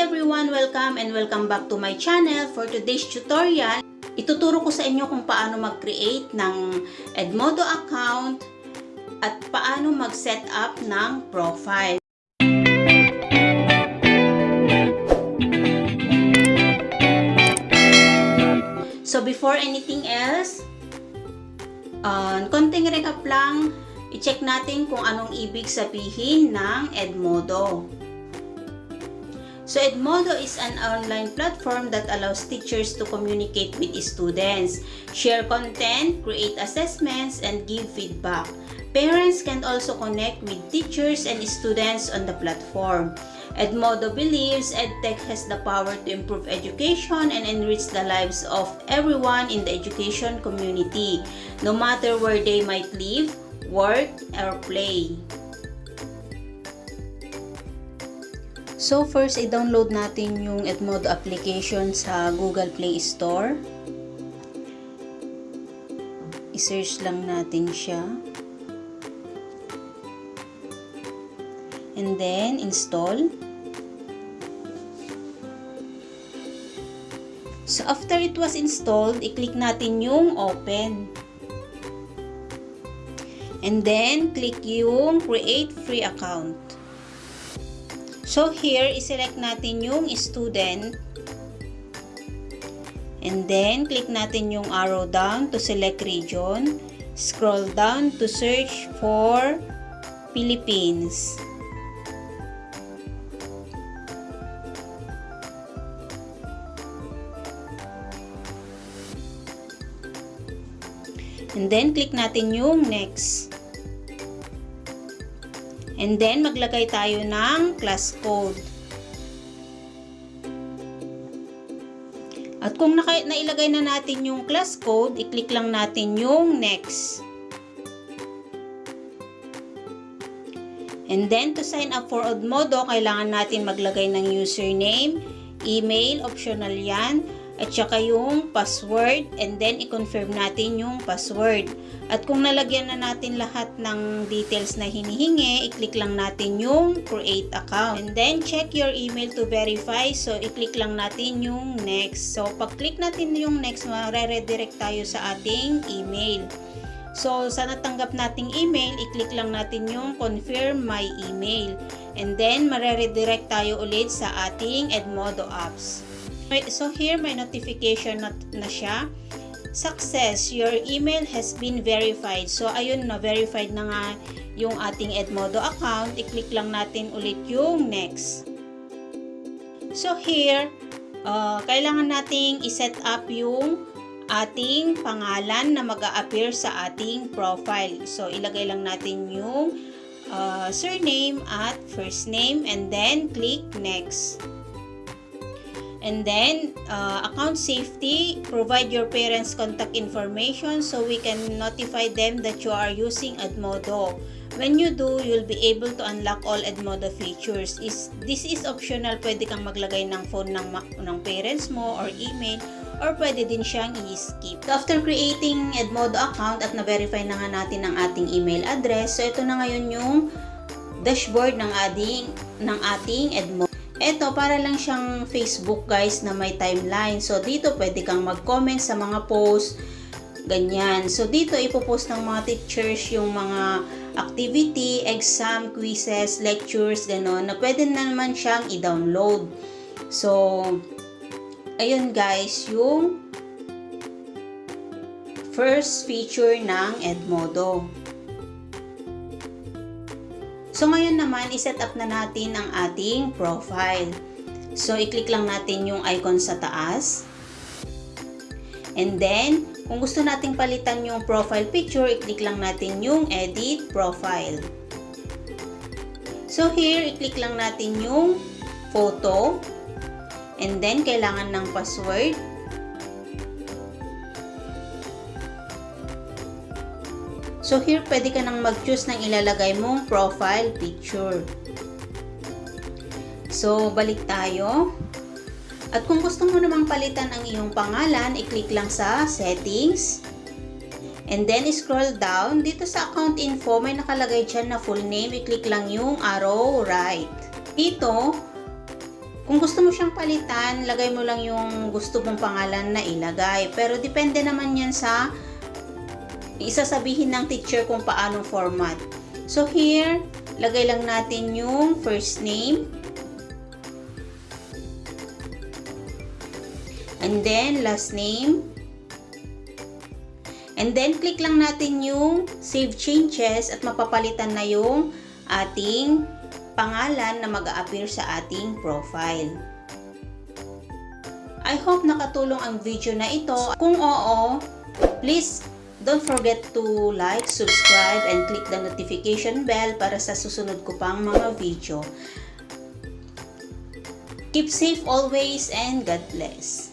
everyone! Welcome and welcome back to my channel. For today's tutorial, ituturo ko sa inyo kung paano mag-create ng Edmodo account at paano mag-set up ng profile. So before anything else, uh, konting recap lang, i-check natin kung anong ibig sabihin ng Edmodo. So Edmodo is an online platform that allows teachers to communicate with students, share content, create assessments, and give feedback. Parents can also connect with teachers and students on the platform. Edmodo believes EdTech has the power to improve education and enrich the lives of everyone in the education community, no matter where they might live, work, or play. So first, i-download natin yung Edmodo application sa Google Play Store. I-search lang natin siya. And then, install. So after it was installed, i-click natin yung open. And then, click yung create free account. So here, iselect natin yung student. And then, click natin yung arrow down to select region. Scroll down to search for Philippines. And then, click natin yung next. And then, maglagay tayo ng class code. At kung nailagay na natin yung class code, i-click lang natin yung next. And then, to sign up for Odmodo, kailangan natin maglagay ng username, email, optional yan, at saka yung password and then i-confirm natin yung password. At kung nalagyan na natin lahat ng details na hinihingi, i-click lang natin yung create account. And then check your email to verify. So i-click lang natin yung next. So pag-click natin yung next, mare-redirect tayo sa ating email. So sa natanggap nating email, i-click lang natin yung confirm my email. And then mare-redirect tayo ulit sa ating Edmodo apps. So here may notification na, na siya. Success, your email has been verified. So ayun na, verified na nga yung ating Edmodo account. I-click lang natin ulit yung next. So here, uh, kailangan nating i-set up yung ating pangalan na mag appear sa ating profile. So ilagay lang natin yung uh, surname at first name and then click next. And then, uh, account safety, provide your parents' contact information so we can notify them that you are using Edmodo. When you do, you'll be able to unlock all Edmodo features. Is, this is optional. Pwede kang maglagay ng phone ng, ng parents mo or email or pwede din siyang i-skip. So, after creating Edmodo account at na-verify na nga natin ang ating email address, so ito na ngayon yung dashboard ng ating, ng ating Edmodo. Ito, para lang siyang Facebook guys na may timeline. So, dito pwede kang mag-comment sa mga post, ganyan. So, dito ipopost ng mga teachers yung mga activity, exam, quizzes, lectures, gano'n, na pwede na naman siyang i-download. So, ayun guys, yung first feature ng Edmodo. So, ngayon naman, iset up na natin ang ating profile. So, i-click lang natin yung icon sa taas. And then, kung gusto nating palitan yung profile picture, i-click lang natin yung edit profile. So, here, i-click lang natin yung photo. And then, kailangan ng password. So here, pwede ka nang mag-choose ng ilalagay mong profile picture. So, balik tayo. At kung gusto mo namang palitan ang iyong pangalan, i-click lang sa settings. And then, scroll down. Dito sa account info, may nakalagay dyan na full name. I-click lang yung arrow right. Dito, Kung gusto mo siyang palitan, lagay mo lang yung gusto mong pangalan na ilagay. Pero depende naman yan sa isasabihin ng teacher kung paanong format. So here, lagay lang natin yung first name. And then last name. And then click lang natin yung save changes at mapapalitan na yung ating pangalan na mag-a-appear sa ating profile. I hope nakatulong ang video na ito. Kung oo, please don't forget to like, subscribe, and click the notification bell para sa susunod ko pang mga video. Keep safe always and God bless.